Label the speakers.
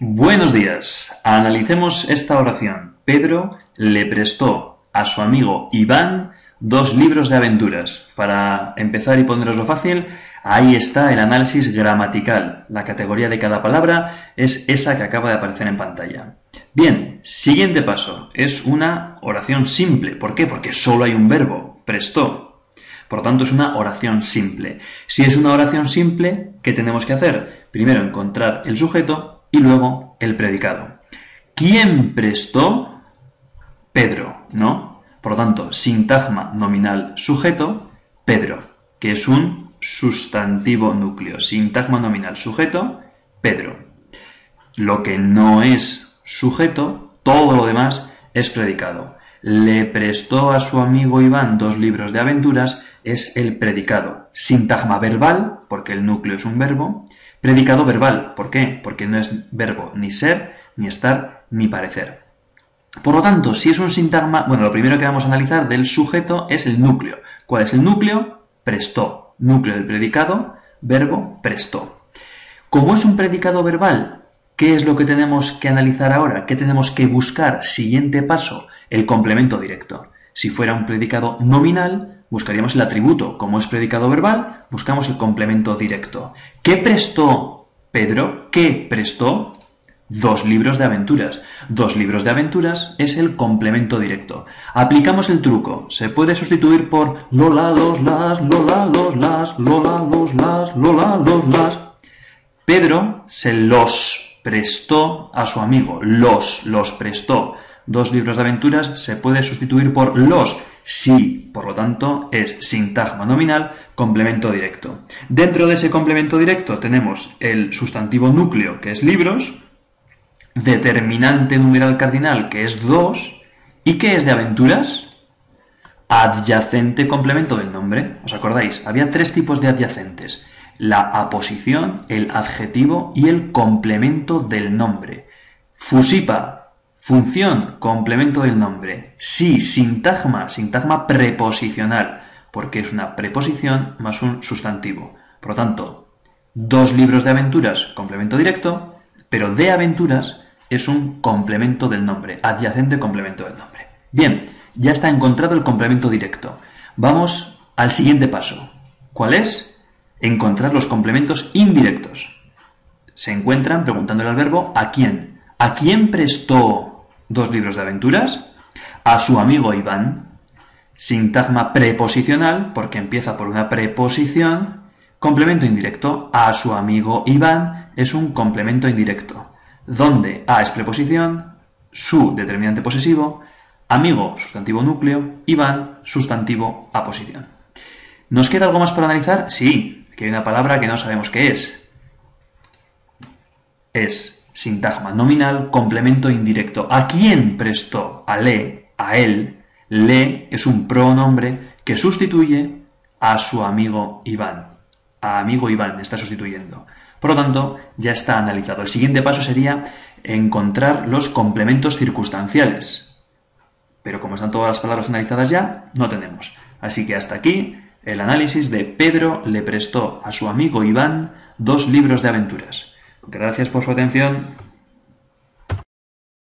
Speaker 1: Buenos días. Analicemos esta oración. Pedro le prestó a su amigo Iván dos libros de aventuras. Para empezar y poneroslo fácil, ahí está el análisis gramatical. La categoría de cada palabra es esa que acaba de aparecer en pantalla. Bien, siguiente paso. Es una oración simple. ¿Por qué? Porque solo hay un verbo, prestó. Por lo tanto, es una oración simple. Si es una oración simple, ¿qué tenemos que hacer? Primero encontrar el sujeto y luego el predicado. ¿Quién prestó? Pedro, ¿no? Por lo tanto, sintagma nominal sujeto, Pedro, que es un sustantivo núcleo. Sintagma nominal sujeto, Pedro. Lo que no es sujeto, todo lo demás es predicado. Le prestó a su amigo Iván dos libros de aventuras, es el predicado. Sintagma verbal, porque el núcleo es un verbo, Predicado verbal. ¿Por qué? Porque no es verbo ni ser, ni estar, ni parecer. Por lo tanto, si es un sintagma, bueno, lo primero que vamos a analizar del sujeto es el núcleo. ¿Cuál es el núcleo? Prestó. Núcleo del predicado, verbo, prestó. Como es un predicado verbal, ¿qué es lo que tenemos que analizar ahora? ¿Qué tenemos que buscar? Siguiente paso, el complemento directo. Si fuera un predicado nominal, buscaríamos el atributo. Como es predicado verbal, buscamos el complemento directo. ¿Qué prestó Pedro? ¿Qué prestó? Dos libros de aventuras. Dos libros de aventuras es el complemento directo. Aplicamos el truco. Se puede sustituir por Lola, los, las, Lola, los, las, Lola, los, las, Lola, los, las. Pedro se los prestó a su amigo. Los, los prestó. Dos libros de aventuras se puede sustituir por los Sí, por lo tanto, es sintagma nominal, complemento directo. Dentro de ese complemento directo tenemos el sustantivo núcleo, que es libros, determinante numeral cardinal, que es 2, ¿y qué es de aventuras? Adyacente complemento del nombre. ¿Os acordáis? Había tres tipos de adyacentes. La aposición, el adjetivo y el complemento del nombre. Fusipa, Función, complemento del nombre. Sí, sintagma, sintagma preposicional, porque es una preposición más un sustantivo. Por lo tanto, dos libros de aventuras, complemento directo, pero de aventuras es un complemento del nombre, adyacente complemento del nombre. Bien, ya está encontrado el complemento directo. Vamos al siguiente paso. ¿Cuál es? Encontrar los complementos indirectos. Se encuentran preguntándole al verbo ¿a quién? ¿A quién prestó dos libros de aventuras, a su amigo Iván, sintagma preposicional, porque empieza por una preposición, complemento indirecto, a su amigo Iván es un complemento indirecto, donde a es preposición, su determinante posesivo, amigo sustantivo núcleo, Iván sustantivo aposición. ¿Nos queda algo más por analizar? Sí, que hay una palabra que no sabemos qué es. Es Sintagma nominal, complemento indirecto. ¿A quién prestó? A le, a él. Le es un pronombre que sustituye a su amigo Iván. A amigo Iván está sustituyendo. Por lo tanto, ya está analizado. El siguiente paso sería encontrar los complementos circunstanciales. Pero como están todas las palabras analizadas ya, no tenemos. Así que hasta aquí el análisis de Pedro le prestó a su amigo Iván dos libros de aventuras. Gracias por su atención.